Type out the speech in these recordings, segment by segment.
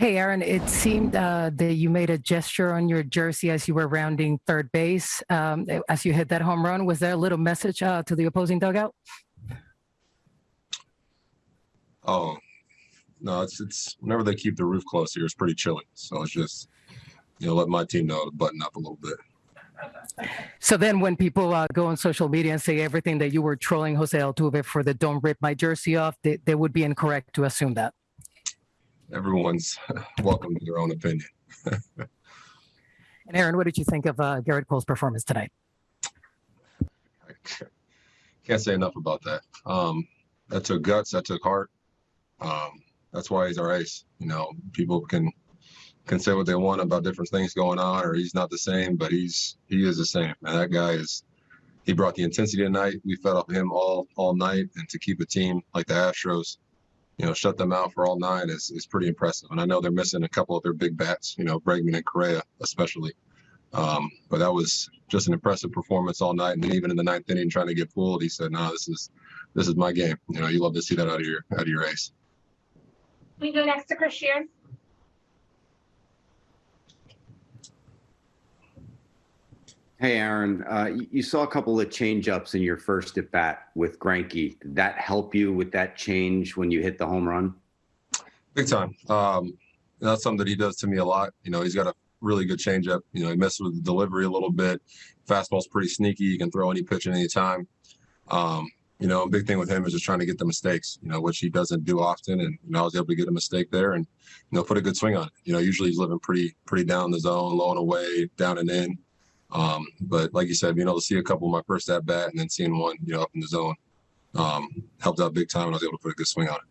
Hey, Aaron, it seemed uh, that you made a gesture on your jersey as you were rounding third base um, as you hit that home run. Was there a little message uh, to the opposing dugout? Oh, no, it's it's whenever they keep the roof closed here, it's pretty chilly. So it's just you know let my team know to button up a little bit. So then, when people uh, go on social media and say everything that you were trolling Jose Altuve for the "Don't rip my jersey off," they, they would be incorrect to assume that. Everyone's welcome to their own opinion. And Aaron, what did you think of uh, Gerrit Cole's performance tonight? I can't say enough about that. Um, that took guts. That took heart. Um, that's why he's our ace. You know, people can can say what they want about different things going on, or he's not the same, but he's he is the same. And that guy is. He brought the intensity tonight. We fed off him all all night, and to keep a team like the Astros, you know, shut them out for all nine is is pretty impressive. And I know they're missing a couple of their big bats. You know, Bregman and Correa especially. Um, but that was just an impressive performance all night. And even in the ninth inning, trying to get pulled, he said, "No, nah, this is this is my game." You know, you love to see that out of your out of your ace. We go next to Chris Shearn. Hey, Aaron, uh, you, you saw a couple of change ups in your first at bat with Greinke. Did that help you with that change when you hit the home run? Big time. Um, that's something that he does to me a lot. You know, he's got a really good changeup. You know, he messes with the delivery a little bit. Fastball's pretty sneaky. He can throw any pitch at any time. Um, you know, big thing with him is just trying to get the mistakes, you know, which he doesn't do often. And, you know, I was able to get a mistake there and, you know, put a good swing on it. You know, usually he's living pretty, pretty down the zone, low and away, down and in. Um, but like you said, being able to see a couple of my first at bat and then seeing one, you know, up in the zone um, helped out big time. And I was able to put a good swing on it.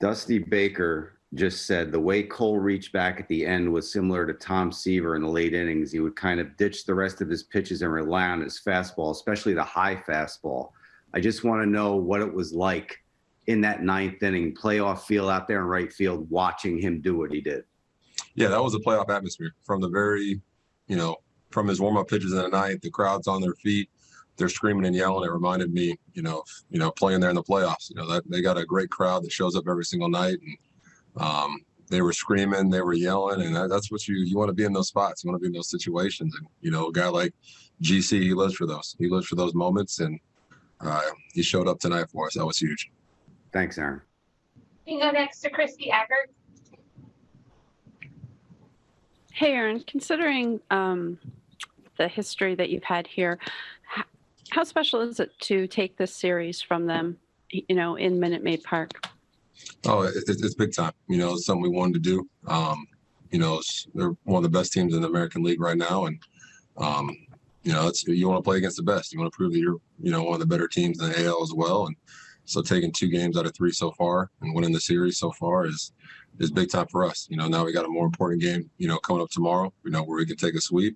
Dusty Baker just said the way Cole reached back at the end was similar to Tom Seaver in the late innings. He would kind of ditch the rest of his pitches and rely on his fastball, especially the high fastball. I just want to know what it was like in that ninth inning, playoff feel out there in right field, watching him do what he did. Yeah, that was a playoff atmosphere from the very, you know, from his warm up pitches in the night. The crowd's on their feet, they're screaming and yelling. It reminded me, you know, you know, playing there in the playoffs. You know, that they got a great crowd that shows up every single night, and um, they were screaming, they were yelling, and that's what you you want to be in those spots. You want to be in those situations, and you know, a guy like GC, he lives for those. He lives for those moments, and uh, he showed up tonight for us. That was huge. Thanks, Aaron. We go next to Christy Eckert. Hey, Aaron, considering um, the history that you've had here, how special is it to take this series from them, you know, in Minute Maid Park? Oh, it, it's big time. You know, it's something we wanted to do. Um, you know, they're one of the best teams in the American League right now, and um, you know, it's you want to play against the best. You want to prove that you're, you know, one of the better teams in the AL as well. And so taking two games out of three so far and winning the series so far is is big time for us. You know, now we got a more important game, you know, coming up tomorrow, you know, where we can take a sweep